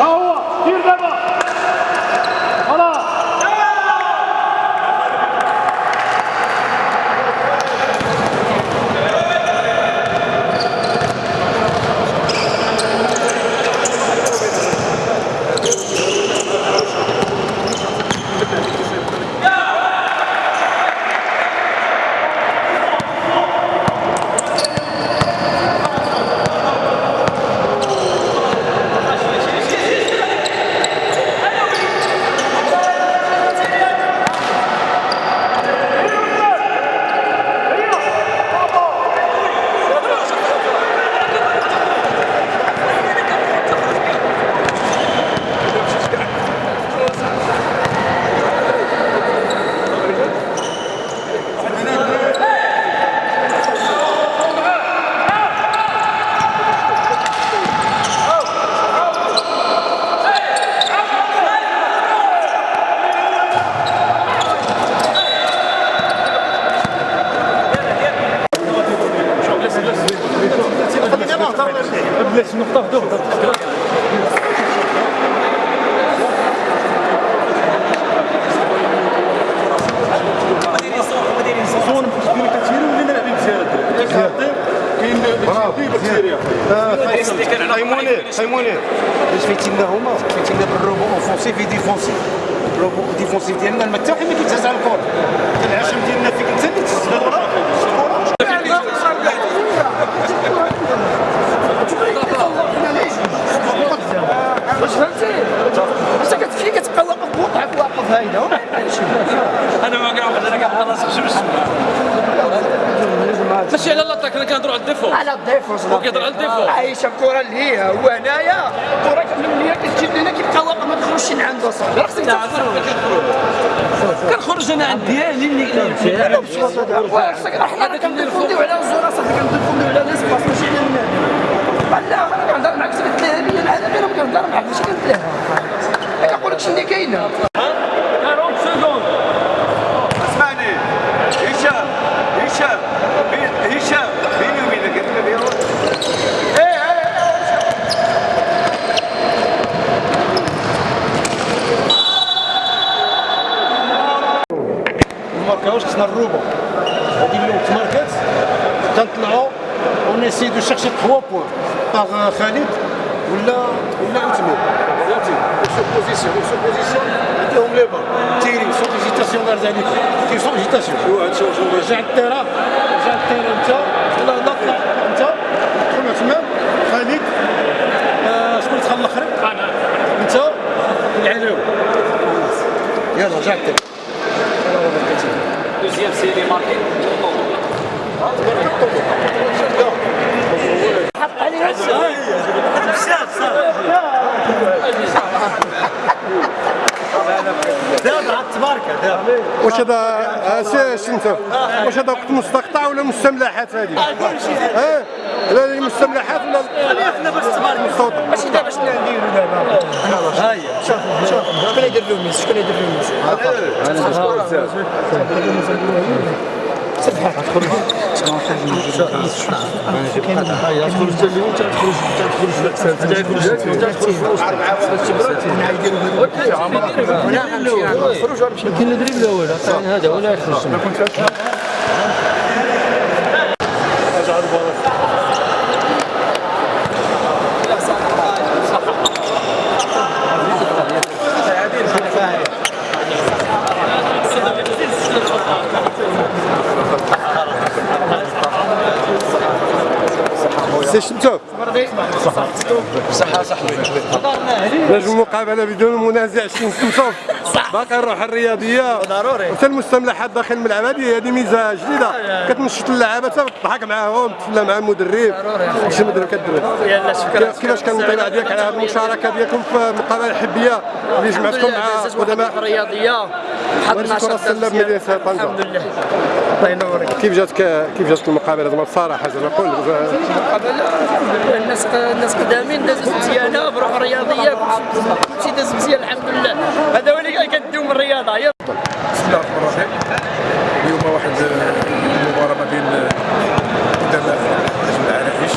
ها هو دير دابا خلاص بلاش نقطة في دور كاين بكتيريا خيموني خيموني باش الروبو ديفونسيف ديالنا واحد ما كيتهز على الكور العشم ديالنا فيك انت اللي تهز الكره واش فهمتي؟ انت كتمشي كتبقى واقف هايله أنا ما كنعرف أنا راسي في الشمس ماشي على لاطاك أنا كنهضروا على الديفو. على الضيف هو كيهضر على الديفو. عايشه الكره اللي هي هو هنايا الكره من هي كتجي لنا كيبقى واقف ما تخرجش من عنده صاحبي راه خصك كنخرج أنا عند ديالي اللي خصك حنا كنديفونديو على الزوره صاحبي كنديفونديو على ليسباس ماشي على النادي لا أنا كنهضر معاك سبت الذهبيه العالميه أنا كنهضر معاك ماشي كنتلاها ما كنقولكش اللي كاينة 40 سكوند اسمعني هشام هشام بين- هشام بيني وبينك انت بيروح ماركاوش خصنا الروبو هذه اللي تماركات تنطلعوا ونسي دو شيرشي 3 بوان باغ خالد ولا ولا عثمان فهمتي سو بوزيسيون سو بوزيسيون عندهم لي تيري سو هيزيتاسيون دار ذلك كاين سو رجع التيرا رجع التيرا انت طلع انت عثمان خالد شكون دخل الآخر انت العلاوي يلا رجع التيرا واش هذا آه، سي شنو واش هذا وقت مستقطع ولا مستملحات هذه؟ ها؟ لا لا مستملحات ولا خلينا بس تبارك مستوطن ماشي دابا شنو نديرو دابا ها هي شوف شوف شكون يدير ميس شكون يدير فيهم ميس كاين الدريب الأول هذا ولا يخرج شنو صحة صاحبي باش المقابلة بدون منازع باقي الروح الرياضية. ضروري. وحتى المستملحات داخل الملعب هذه هذه ميزة جديدة. كتنشط اللعابه تضحك معاهم تفلا مع المدرب. شي مدرب شكرا. كيفاش كان الانطباع ديالك على هذه المشاركة ديالكم في المقابله الحبيه اللي جمعتكم مع قدماء الرياضية. كرة السلة بمدينة طنجة. الحمد لله. الله ينورك. كيف جاتك كيف جاتك المقابلة؟ زعما بصراحه زعما قول الناس الناس قدامين دازت مزيانه بروح رياضيه كلشي داز مزيان الحمد لله. هذا هو اللي كندوي من الرياضة يلا بسم الله الرحمن الرحيم اليوم واحد المباراة ما بين قدماء نجم العرائش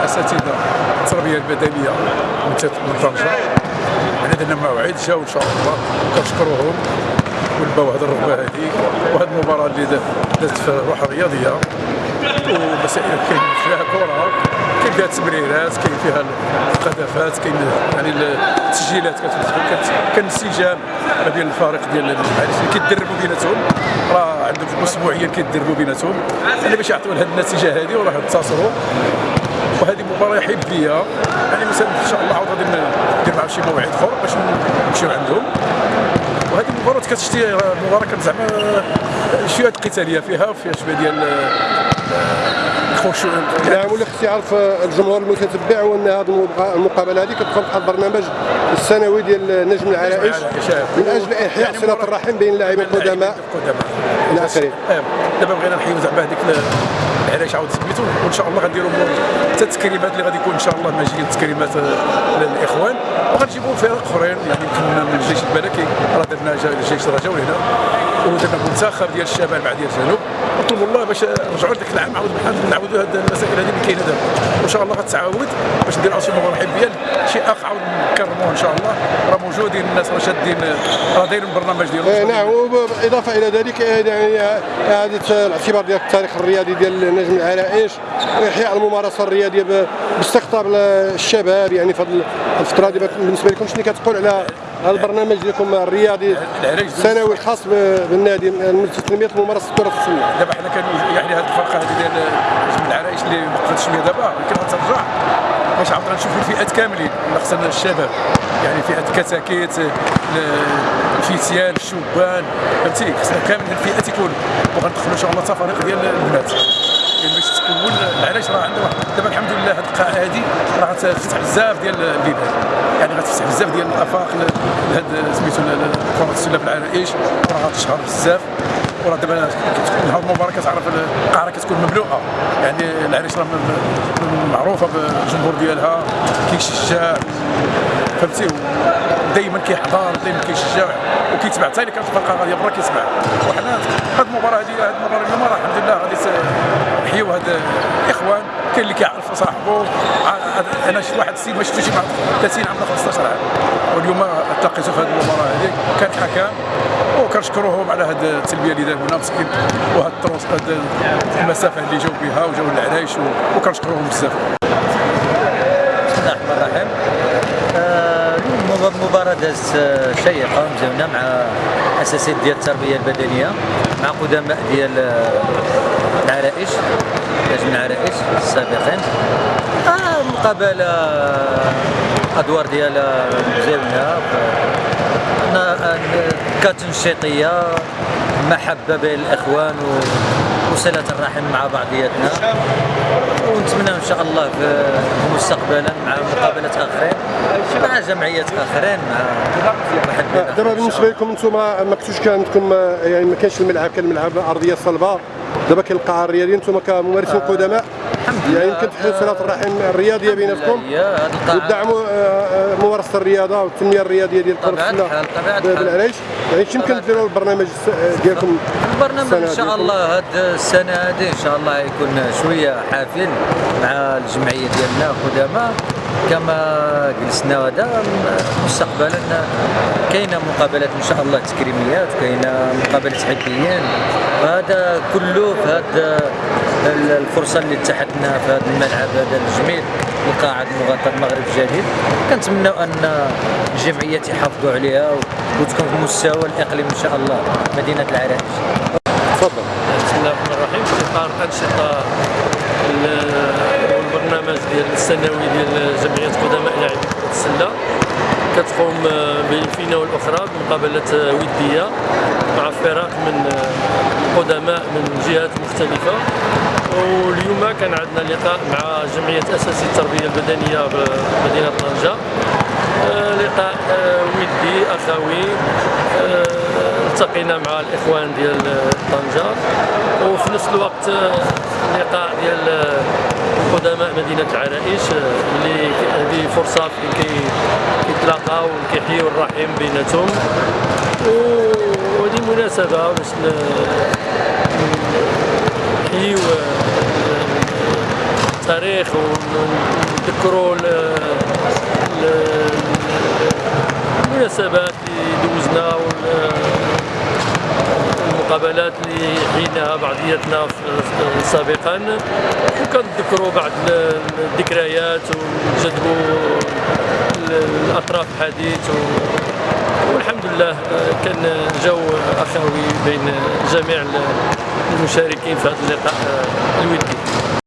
الأساتذة التربية البدنية من تت- من طنجة يعني درنا موعد جاو إن شاء الله. كنشكروهم ولباو هذه الرغبة هذه وهذه المباراة اللي دا- دازت في الروح الرياضية. ومسائل كاين فيها كرة. كاين فيها تمريرات كاين فيها الهدفات كاين يعني التسجيلات كان ما بين الفريق ديال المعارف اللي كيتدربوا بيناتهم. راه عندهم اسبوعيا كيتدربوا بيناتهم. يعني باش يعطيو لهاد النتيجة هذه وراه انتصروا وهذه مباراة حبية. يعني مثلا إن شاء الله عاود غادي ندير معاهم شي موعد آخر باش نمشيو عندهم. وهذه المباراة كتشتي مباراة كانت زعما شوية قتاليه فيها فيها شوية ديال الخشوع نعم واللي خص يعرف الجمهور المتتبع هو ان هذه المقابلة هذه كتدخل في البرنامج السنوي ديال نجم العرائش من أجل إحياء صلة الرحم بين اللاعبين القدماء إلى اخره دابا بغينا نحيو زعما هذيك العلاش عاود سميتو وإن شاء الله غنديروا حتى التكريمات اللي غادي يكون إن شاء الله ماجيين تكريمات آه، للإخوان. وغنجيبوا فرق آخرين يعني يمكن من الجيش الملكي راه درنا الجيش جاو هنا ودرنا منتخب ديال الشمال مع ديال الجنوب. نطلبوا الله باش نرجعوا لذاك العام عاود بحال نعاودوا هاد المسائل هذه اللي كاينة دابا. وإن شاء الله غتعاود باش نديروا شي مباراه حبية شي اخ عاود نكرموه إن شاء الله. راه موجودين الناس راه شادين راه دايرين البرنامج آه، ديالهم نعم وبالاضافه إلى ذلك آه، يعني آه، اعاده الاعتبار ديال التاريخ الرياضي ديال نجم العرائش واحياء الممارسة الرياضية باستقطاب الشباب. يعني في هذه الفترة هذه بالنسبة لكم شنو كتقول على البرنامج ديالكم الرياضي السنوي الخاص بالنادي لتنميه ممارسه كره السله دابا حنا كان يعني هذه الفرقة هذه ديال جبل العرايش اللي وقفت شوية دابا يمكن غترجع. باش عاود غنشوفوا الفئات كاملين خصنا الشباب. يعني فئة كتاكيت ال- الفتيان الشبان فهمتي؟ خصنا كامل الفئات يكون وغندخلوا إن شاء الله تفاريق ديال البنات. يعني تكون العلاش راه واحد- دابا الحمد لله هذه القاعة هذه راه غتفتح بزاف ديال البيبان يعني غتفتح بزاف ديال الآفاق لهاد سميتو كره السلة في العرائش راه غتشهر بزاف. وراه دابا نهار المباراه كتعرف القاعة كتكون مملوءة. يعني العريش راه معروفة بالجمهور ديالها. كيشجع. فهمتي؟ دائما كيحضر دائما كيشجع وكيتبع. حتى اللي كانت الفرقة غادية برا كيتبع. وحنا هاد المباراة هذه هاد المباراة اليوم راه الحمد لله غادي نحيو هاد الاخوان كاين اللي كيعرف صاحبه أنا شفت واحد السيد ما شفتوش مع 30 عام ولا 15 عام. واليوم تلاقيته في هذه المباراة هذه كان حكام وكنشكروهم على هذه التلبية اللي داروا لنا مسكين. وهذا التروس هذه المسافة اللي جاوا بها وجاوا للعرايش وكنشكروهم بزاف. بسم الله الرحمن الرحيم. آه، اليوم مباراة دازت آه، شيقة مزيونة مع أساسيات ديال التربية البدنية مع قدماء ديال آه، العرائش نجم العرائش السابقين. آه، مقابلة آه، أدوار ديالها مزيونة كتنشيطية محبة بين الإخوان و- وصلة الرحم مع بعضياتنا. ونتمنى إن شاء الله في مستقبلا مع مقابلات آخرين مع جمعيات آخرين مع دابا بالنسبة لكم أنتم ما كنتوش كان عندكم آه، يعني ما كانش الملعب كان الملعب أرضية صلبة. دابا كاين القاعة الرياضية أنتم كممارسين قدماء يعني يمكن تحيوا صله الرحم الرياضية بيناتكم. وتدعموا آه، آه، ممارسة الرياضة والتنمية الرياضية ديال كرة طبيعة السلة الحال، طبيعة الحال. بالعريش يعني يمكن ديروا البرنامج ديالكم؟ السنة ان شاء. الله هاد السنة هذه إن شاء الله يكون شوية حافل مع الجمعية ديالنا قدامى كما جلسنا هذا مستقبلا كاينة مقابلات إن شاء الله تكريميات كاينة مقابلات حبيين هذا كله في هذا الفرصة اللي اتحدنا في هذا الملعب هذا الجميل القاعه المغطى المغرب الجديد. كنتمنوا أن الجمعيات يحافظوا عليها وتكون في مستوى الإقليم إن شاء الله. مدينة العرائش تفضل. بسم الله الرحمن الرحيم. في إطار أنشطة ال- البرنامج ديال السنوي ديال جمعية قدماء لاعبي كره السلة. كتقوم بين فينا والاخرى بمقابلات ودية مع فرق من قدماء من جهات مختلفة. واليوم كان عندنا لقاء مع جمعية اساسي التربية البدنية بمدينه طنجة. آه، لقاء آه، ودي أخوي آه، التقينا مع الإخوان ديال طنجة. وفي نفس الوقت لقاء ديال قدماء مدينة العرائش اللي هذه فرصة فين كيتلاقاو وكيحيوا الرحم بيناتهم. وهذه مناسبة باش نحيوا التاريخ ونذكروا المناسبات اللي دوزنا والمقابلات اللي حيناها بعضياتنا سابقا. وكنذكروا بعض الذكريات ونجذبوا الأطراف الحديث والحمد لله كان جو أخوي بين جميع المشاركين في هذا اللقاء الودي.